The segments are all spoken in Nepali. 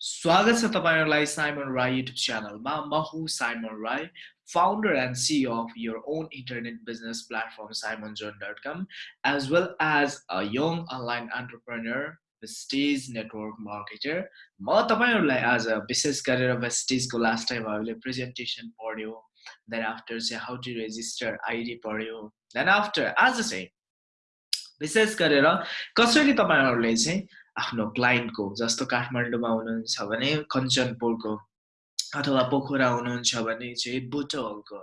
स्वागत छ तपाईँहरूलाई साइमन राई युट्युब च्यानलमा म हुँ Simon Rai founder and CEO of your own internet business platform simonjohn.com as well as a young online entrepreneur vestige network marketer म तपाईँहरूलाई आज विशेष गरेर vestige लास्ट टाइम हामीले प्रेजेन्टेसन पढ्यो देन आफ्टर चाहिँ हाउ टु रेजिस्टर आइडी पढ्यो देन आफ्टर आज चाहिँ विशेष गरेर कसरी तपाईँहरूले चाहिँ आफ्नो क्लाइन्टको जस्तो काठमाडौँमा हुनुहुन्छ भने कञ्चनपुरको अथवा पोखरा हुनुहुन्छ भने चाहिँ बुटोलको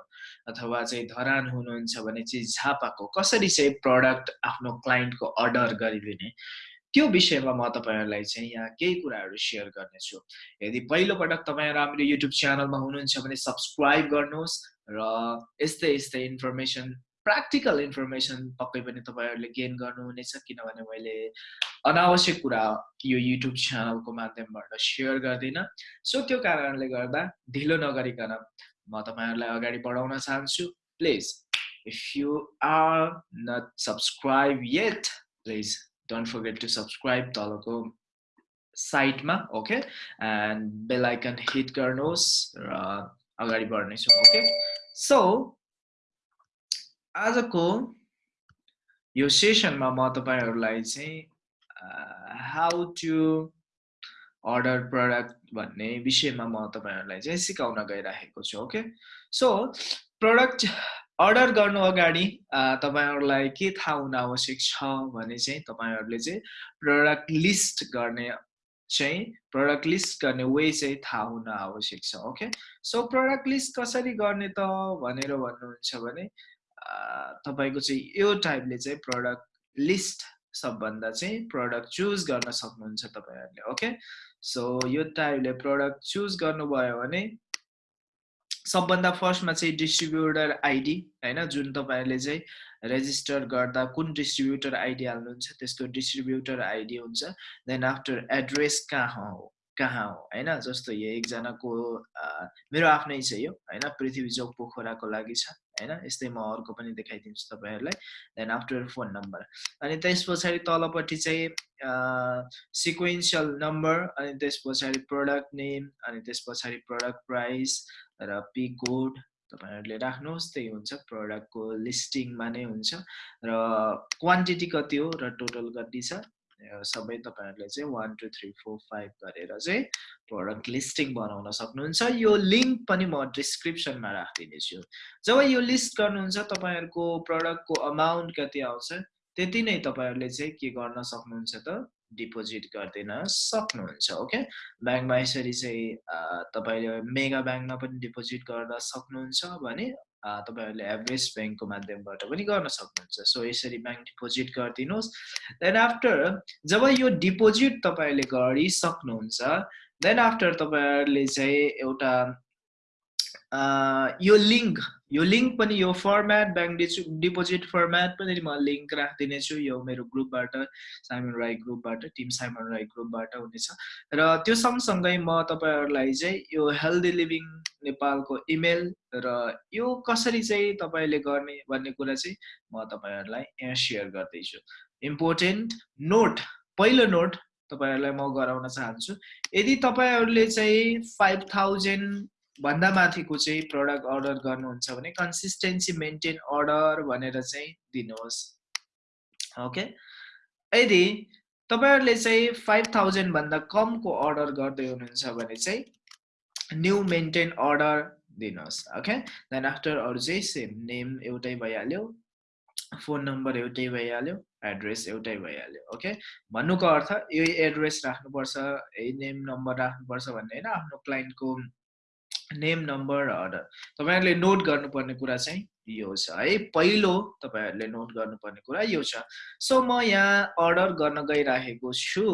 अथवा चाहिँ धरान हुनुहुन्छ भने चाहिँ झापाको कसरी चाहिँ प्रडक्ट आफ्नो क्लाइन्टको अर्डर गरिदिने? त्यो विषयमा म तपाईँहरूलाई चाहिँ यहाँ केही कुराहरू सेयर गर्नेछु। यदि पहिलोपटक तपाईँहरू हाम्रो युट्युब च्यानलमा हुनुहुन्छ भने सब्सक्राइब गर्नुहोस् र यस्तै यस्तै इन्फर्मेसन प्र्याक्टिकल इन्फर्मेसन पक्कै पनि तपाईँहरूले गेन गर्नुहुनेछ किनभने मैले अनावश्यक कुरा यो युट्युब च्यानलको माध्यमबाट सेयर गर्दिनँ। सो त्यो कारणले गर्दा ढिलो नगरिकन म तपाईँहरूलाई अगाडि बढाउन चाहन्छु। Please if you are not subscribe yet please don't forget to subscribe तलको साइटमा okay and bell icon hit गर्नुहोस् र अगाडि बढ्नेछौँ ओके सो आजको यो सेसनमा म तपाईँहरूलाई चाहिँ हाउ टु अर्डर प्रडक्ट भन्ने विषयमा म तपाईँहरूलाई चाहिँ सिकाउन गइराखेको छु ओके सो प्रडक्ट अर्डर गर्नु अगाडि तपाईँहरूलाई के थाहा हुन आवश्यक छ भने चाहिँ तपाईँहरूले चाहिँ प्रडक्ट लिस्ट गर्ने चाहिँ प्रडक्ट लिस्ट गर्ने वे चाहिँ थाहा हुन आवश्यक छ ओके सो प्रडक्ट लिस्ट कसरी गर्ने त भनेर भन्नुहुन्छ भने तपाईँको चाहिँ यो टाइपले चाहिँ प्रडक्ट लिस्ट सबभन्दा चाहिँ प्रडक्ट चुज गर्न सक्नुहुन्छ तपाईँहरूले ओके सो यो टाइपले प्रडक्ट चुज गर्नुभयो भने सबभन्दा फर्स्टमा चाहिँ डिस्ट्रिब्युटर आइडी होइन? जुन तपाईँहरूले चाहिँ रेजिस्टर गर्दा कुन डिस्ट्रिब्युटर आइडी हाल्नुहुन्छ त्यसको डिस्ट्रिब्युटर आइडी हुन्छ। देन आफ्टर एड्रेस कहाँ हो? कहाँ हो? होइन? जस्तो यो एकजनाको मेरो आफ्नै छ यो होइन? पृथ्वी चोक पोखराको लागि छ। होइन? यस्तै म अर्को पनि देखाइदिन्छु तपाईँहरूलाई। देन आफ्टर फोन नम्बर अनि त्यस पछाडि तलपट्टि चाहिँ सिक्वेन्सियल नम्बर अनि त्यस पछाडि प्रडक्ट नेम अनि त्यस पछाडि प्रडक्ट प्राइस र पी कोड तपाईँहरूले राख्नुहोस् त्यही हुन्छ। प्रडक्टको लिस्टिङमा नै हुन्छ। र क्वान्टिटी कति हो? र टोटल कति छ? सबै तपाईँहरूले चाहिँ one two three four five गरेर चाहिँ प्रडक्ट लिस्टिङ बनाउन सक्नुहुन्छ। यो लिङ्क पनि म डिस्क्रिप्सनमा राखिदिनेछु। जब यो लिस्ट गर्नुहुन्छ तपाईँहरूको प्रडक्टको अमाउन्ट कति आउँछ त्यति नै तपाईँहरूले चाहिँ के गर्न सक्नुहुन्छ त डिपोजिट गरिदिन सक्नुहुन्छ ओके ब्याङ्कमा यसरी चाहिँ तपाईँले मेगा ब्याङ्कमा पनि डिपोजिट गर्न सक्नुहुन्छ भने तपाईँहरूले एभरेज ब्याङ्कको माध्यमबाट पनि गर्न सक्नुहुन्छ। सो यसरी ब्याङ्क डिपोजिट गरिदिनुहोस्। देन आफ्टर जब यो डिपोजिट तपाईँले गरिसक्नुहुन्छ देन आफ्टर तपाईँहरूले चाहिँ एउटा यो लिङ्क यो लिङ्क पनि यो फर्मेट ब्याङ्क डिपोजिट फर्मेट पनि म लिङ्क राखिदिनेछु यो मेरो ग्रुपबाट साइमन राई ग्रुपबाट टिम साइमन राई ग्रुपबाट हुनेछ। र त्यो सँगसँगै म तपाईँहरूलाई चाहिँ यो हेल्दी लिभिङ नेपालको इमेल र यो कसरी चाहिँ तपाईँले गर्ने भन्ने कुरा चाहिँ म तपाईँहरूलाई यहाँ सेयर गर्दैछु। इम्पोर्टेन्ट नोट पहिलो नोट तपाईँहरूलाई म गराउन चाहन्छु। यदि तपाईँहरूले चाहिँ फाइभ थाउजन्ड भन्दा माथिको चाहिँ प्रडक्ट अर्डर गर्नुहुन्छ भने कन्सिस्टेन्सी मेन्टेन अर्डर भनेर चाहिँ दिनुहोस्। ओके यदि तपाईँहरूले चाहिँ फाइभ थाउजन्डभन्दा कमको अर्डर गर्दै हुनुहुन्छ भने चाहिँ न्यु मेन्टेन अर्डर दिनुहोस्। ओके देन आफ्टर अरू चाहिँ सेम नेम एउटै भइहाल्यो फोन नम्बर एउटै भइहाल्यो एड्रेस एउटै भइहाल्यो। ओके भन्नुको अर्थ यही एड्रेस राख्नुपर्छ यही नेम नम्बर राख्नुपर्छ भन्ने होइन आफ्नो क्लाइन्टको नेम नम्बर अर्डर तपाईँहरूले नोट गर्नुपर्ने कुरा चाहिँ यो छ। है पहिलो तपाईँहरूले नोट गर्नुपर्ने कुरा यो छ। सो म यहाँ अर्डर गर्न गइराखेको छु।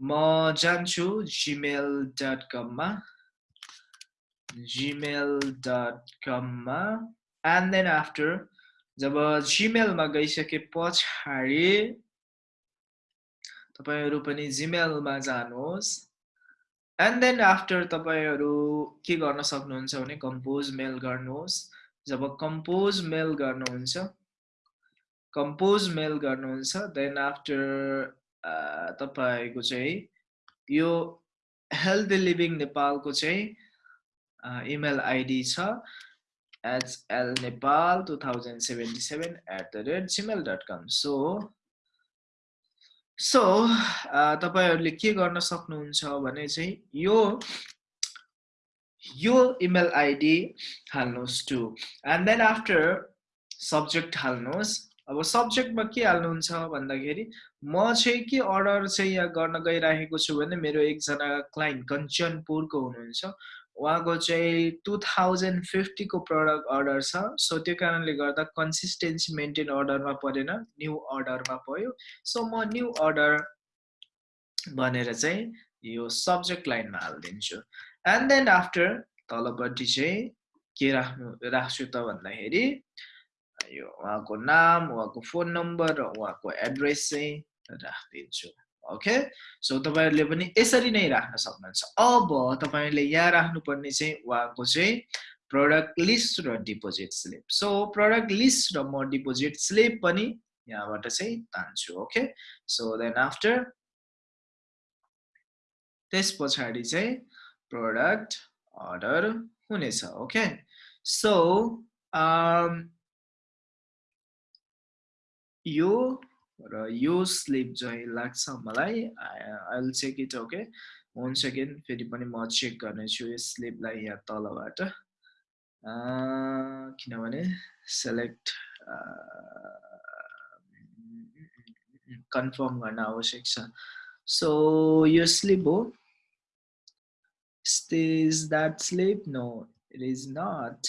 म जान्छु जिमेल डट कममा जिमेल डट कममा एन्ड देन आफ्टर जब जिमेलमा गइसके पछाडि तपाईँहरू पनि जिमेलमा जानुहोस्। एन्ड देन आफ्टर तपाईँहरू के गर्न सक्नुहुन्छ भने कम्पोज मेल गर्नुहोस्। जब कम्पोज मेल गर्नुहुन्छ कम्पोज मेल गर्नुहुन्छ देन आफ्टर तपाईँको चाहिँ यो हेल्दी लिभिङ नेपालको चाहिँ इमेल आइडी छ। HL Nepal two thousand seventy seven at the rate Gmail dot com so so तपाईँहरूले के गर्न सक्नुहुन्छ भने चाहिँ यो यो इमेल आइडी हाल्नुहोस् to and then after subject हाल्नुहोस्। अब सब्जेक्टमा के हाल्नुहुन्छ भन्दाखेरि म चाहिँ के अर्डर चाहिँ यहाँ गर्न गइराखेको छु भने मेरो एकजना क्लाइन्ट कञ्चनपुरको हुनुहुन्छ। उहाँको चाहिँ टु थाउजन्ड फिफ्टीको प्रडक्ट अर्डर छ। सो त्यो कारणले गर्दा कन्सिस्टेन्सी मेन्टेन अर्डरमा परेन न्यू अर्डरमा पऱ्यो। सो म न्यू अर्डर भनेर चाहिँ यो सब्जेक्ट लाइनमा हालिदिन्छु। एन्ड देन आफ्टर तलपट्टि चाहिँ के राख्नु राख्छु त भन्दाखेरि यो उहाँको नाम उहाँको फोन नम्बर र उहाँको एड्रेस चाहिँ राखिदिन्छु। ओके सो तपाईँहरूले पनि यसरी नै राख्न सक्नुहुन्छ। अब तपाईँले यहाँ राख्नुपर्ने चाहिँ उहाँको चाहिँ प्रडक्ट लिस्ट र deposit slip so product list र म डिपोजिट स्लिप पनि यहाँबाट चाहिँ तान्छु ओके सो देन आफ्टर त्यस पछाडि चाहिँ प्रडक्ट अर्डर हुनेछ ओके सो यो र यो स्लिप चाहिँ लाग्छ मलाई। I will check it okay one second फेरि पनि म चेक गर्नेछु यो स्लिपलाई यहाँ तलबाट। किनभने सेलेक्ट कन्फर्म गर्न आवश्यक छ। सो यो स्लिप हो। Is that sleep no it is not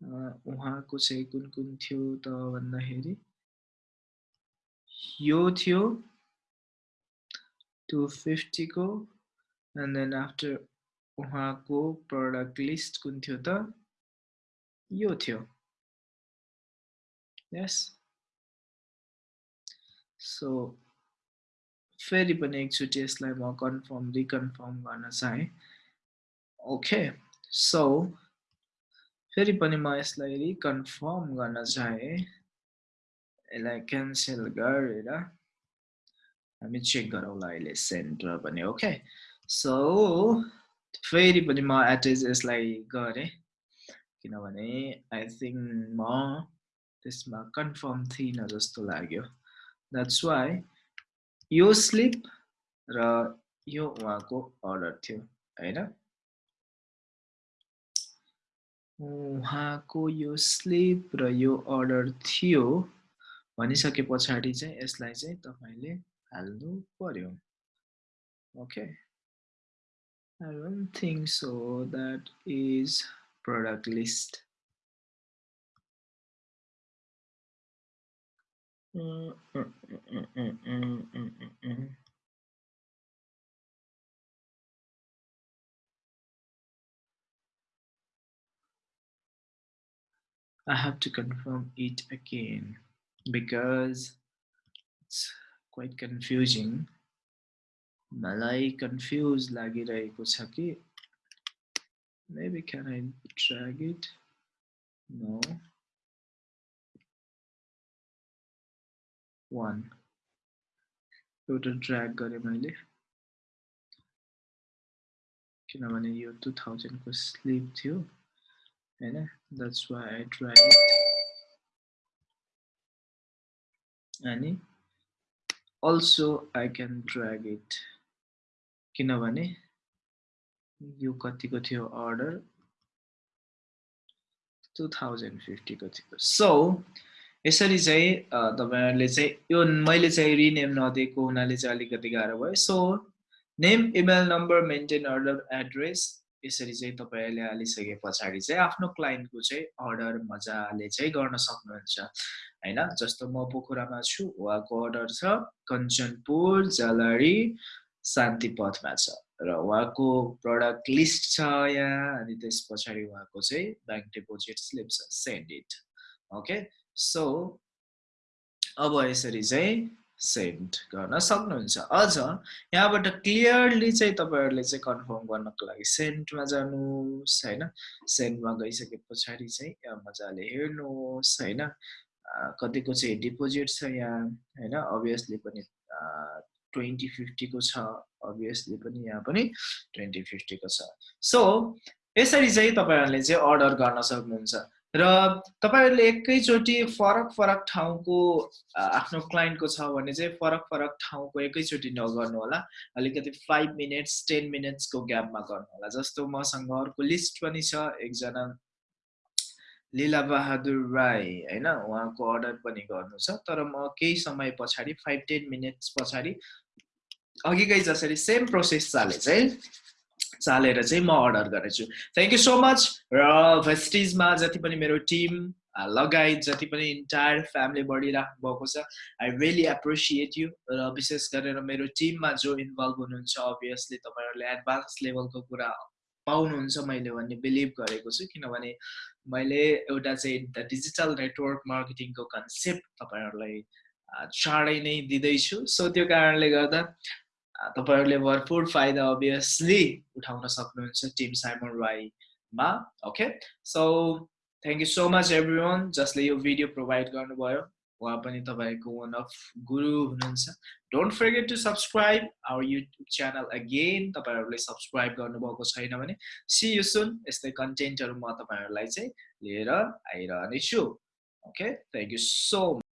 उहाँको चाहिँ कुन कुन थियो त भन्दाखेरि? यो थियो टु फिफ्टीको एन्ड देन आफ्टर उहाँको प्रडक्ट लिस्ट कुन थियो त? यो थियो। यस सो फेरि पनि एकचोटि यसलाई म कन्फर्म रिकन्फर्म गर्न चाहेँ। ओके सो फेरि पनि म यसलाई रिकन्फर्म गर्न चाहेँ। यसलाई क्यान्सल गरेर हामी चेक गरौँला अहिले सेन्टर पनि ओके सो फेरि पनि म एटेच यसलाई गरेँ किनभने आई थिङ्क म त्यसमा कन्फर्म थिइनँ जस्तो लाग्यो द्याट्स वाइ यो स्लिप र यो उहाँको अर्डर थियो होइन उहाँको यो स्लिप र यो अर्डर थियो भनिसके पछाडि चाहिँ यसलाई चाहिँ तपाईँले हाल्नु पर्यो okay I don't think so. That is product list. I have to confirm it again Because it's quite confusing. मलाई confused लागिरहेको छ कि maybe can I drag it? No. One एउटा ड्र्याग गरेँ मैले किनभने यो टु थाउजन्डको स्लिप थियो होइन द्याट्स वाइ आई ड्र्याग अनि also I can drag it किनभने यो कतिको थियो अर्डर टु थाउजन्ड फिफ्टीको थियो। सो यसरी चाहिँ तपाईँहरूले चाहिँ यो मैले चाहिँ रिनेम नदिएको हुनाले चाहिँ अलिकति गाह्रो भयो। So name email number maintain order address यसरी चाहिँ तपाईँहरूले हालिसके पछाडि चाहिँ आफ्नो क्लाइन्टको चाहिँ अर्डर मजाले चाहिँ गर्न सक्नुहुन्छ होइन? जस्तो म पोखरामा छु उहाँको अर्डर छ कञ्चनपुर जलरी शान्तिपथमा छ। र उहाँको प्रडक्ट लिस्ट छ यहाँ अनि त्यस पछाडि उहाँको चाहिँ ब्याङ्क डिपोजिट स्लिप छ सेन्ड इट ओके सो अब यसरी चाहिँ सेन्ड गर्न सक्नुहुन्छ। अझ यहाँबाट क्लियरली चाहिँ तपाईँहरूले चाहिँ कन्फर्म गर्नको लागि सेन्टमा जानुहोस् होइन? सेन्टमा गइसके पछाडि चाहिँ मजाले हेर्नुहोस् होइन? कतिको चाहिँ डिपोजिट छ यहाँ होइन? अभियसली पनि ट्वेन्टी फिफ्टीको छ। अभियसली पनि यहाँ पनि ट्वेन्टी फिफ्टीको छ। सो यसरी चाहिँ तपाईँहरूले चाहिँ अर्डर गर्न सक्नुहुन्छ। र तपाईँहरूले एकैचोटि फरक फरक ठाउँको आफ्नो क्लाइन्टको छ भने चाहिँ फरक फरक ठाउँको एकैचोटि नगर्नु होला। अलिकति फाइभ मिनट्स टेन मिनट्सको ग्यापमा गर्नु होला। जस्तो मसँग अर्को लिस्ट पनि छ एकजना लीला बहादुर राई होइन? उहाँको अर्डर पनि गर्नु छ। तर म केही समय पछाडि फाइभ टेन मिनट्स पछाडि अघिकै जसरी सेम प्रोसेस चाले चाहिँ चालेर चाहिँ म अर्डर गरेछु थ्याङ्क यू सो मच र भेस्टिजमा जति पनि मेरो टिम लगायत जति पनि इन्टायर फ्यामिली बढिराख्नु भएको छ आई रियली एप्रिसिएट यु र विशेष गरेर मेरो टिममा जो इन्भल्भ हुनुहुन्छ अभियसली तपाईँहरूले एडभान्स लेभलको कुरा पाउनुहुन्छ मैले भन्ने बिलिभ गरेको छु किनभने मैले एउटा चाहिँ द डिजिटल नेटवर्क मार्केटिङको कन्सेप्ट तपाईँहरूलाई चाँडै नै दिँदैछु। सो त्यो कारणले गर्दा तपाईँहरूले भरपुर फाइदा अभियसली उठाउन सक्नुहुन्छ टिम साइमन राईमा okay so thank you so much everyone जसले यो भिडियो प्रोभाइड गर्नुभयो। उहाँ पनि तपाईँको वान अफ गुरु हुनुहुन्छ। Don't forget to subscribe our YouTube channel again तपाईँहरूले सब्सक्राइब गर्नुभएको छैन भने सी यु सुन यस्तै कन्टेन्टहरू म तपाईँहरूलाई चाहिँ लिएर आइरहनेछु ओके थ्याङ्क यू सो